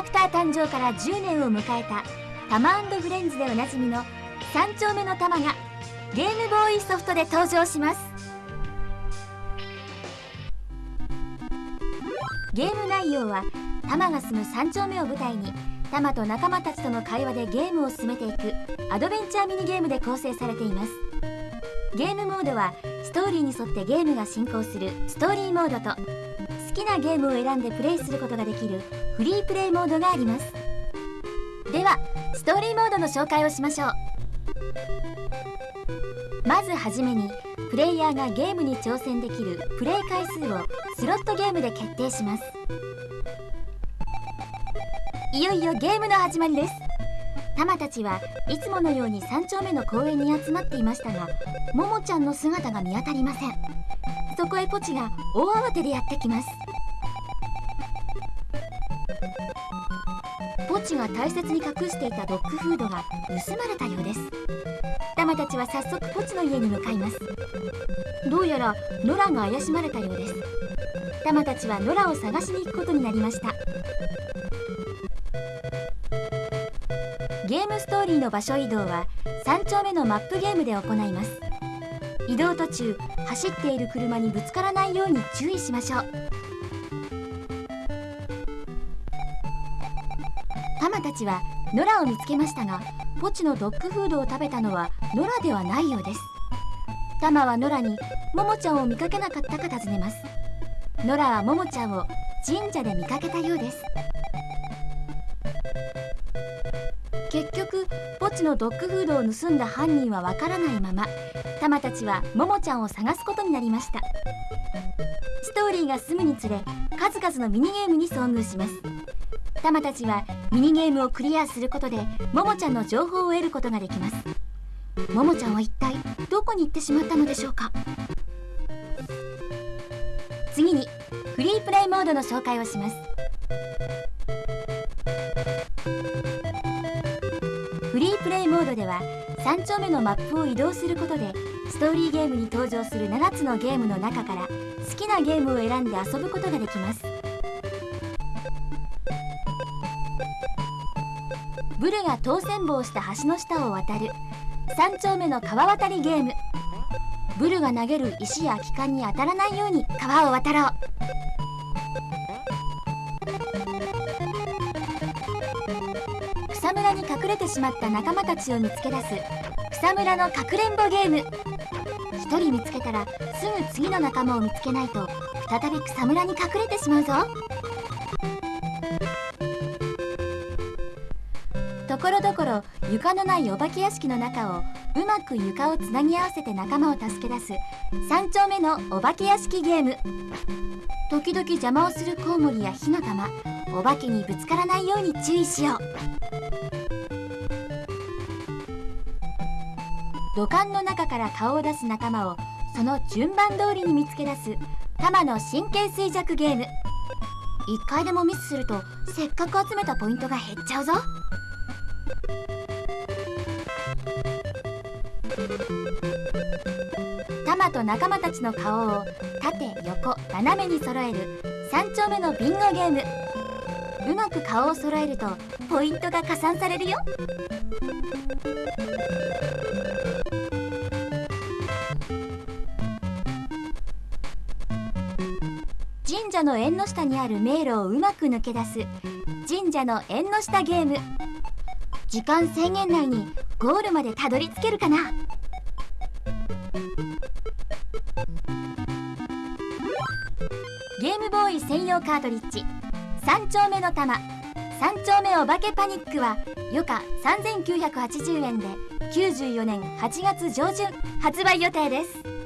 ラクター誕生から10年を迎えたタマフレンズでおなじみの3丁目の玉がゲームボーイソフトで登場します。ゲーム内容はタマが住む3丁目を舞台にタマと仲間たちとの会話でゲームを進めていくアドベンチャーミニゲームで構成されています。ゲームモードはストーリーに沿ってゲームが進行するストーリーモードときなゲームを選んでプレイすることができるフリープレイモードがあります。ではストーリーモードの紹介をしましょう。まずはじめにプレイヤーがゲームに挑戦できるプレイ回数をスロットゲームで決定します。いよいよゲームの始まりです。タマたちはいつものように3丁目の公園に集まっていましたがももちゃんの姿が見当たりません。そこへポチが大慌てでやってきます。ポチが大切に隠していたドッグフードが盗まれたようです。タマたちは早速ポチの家に向かいます。どうやらノラが怪しまれたようです。タマたちはノラを探しに行くことになりました。ゲームストーリーの場所移動は3丁目のマップゲームで行います。移動途中走っている車にぶつからないように注意しましょう。タマたちはノラを見つけましたがポチのドッグフードを食べたのはノラではないようです。タマはノラにモモちゃんを見かけなかったか尋ねます。ノラはモモちゃんを神社で見かけたようです。ポチのドッグフードを盗んだ犯人はわからないままタマたちはモモちゃんを探すことになりました。ストーリーが進むにつれ数々のミニゲームに遭遇します。タマたちはミニゲームをクリアすることでももちゃんの情報を得ることができます。ももちゃんは一体どこに行ってしまったのでしょうか。次にフリープレイモードの紹介をします。モードでは3丁目のマップを移動することでストーリーゲームに登場する7つのゲームの中から好きなゲームを選んで遊ぶことができます。ブルが当選棒をした橋の下を渡る3丁目の川渡りゲーム。ブルが投げる石や機関に当たらないように川を渡ろう。草むらに隠れてしまった仲間たちを見つけ出す草むらのかくれんぼゲーム。1人見つけたらすぐ次の仲間を見つけないと再び草むらに隠れてしまうぞ。ころどころ床のないお化け屋敷の中をうまく床をつなぎ合わせて仲間を助け出す3丁目のお化け屋敷ゲーム。時々邪魔をするコウモリや火の玉お化けにぶつからないように注意しよう。土管の中から顔を出す仲間をその順番通りに見つけ出す玉の神経衰弱ゲーム。1回でもミスするとせっかく集めたポイントが減っちゃうぞ。タマと仲間たちの顔を縦横斜めに揃える3丁目のビンゴゲーム。うまく顔を揃えるとポイントが加算されるよ。神社の縁の下にある迷路をうまく抜け出す神社の縁の下ゲーム。時間制限内にゴールまでたどり着けるかな？ゲームボーイ専用カートリッジ。3丁目の玉。3丁目お化けパニックは余価3980円で94年8月上旬発売予定です。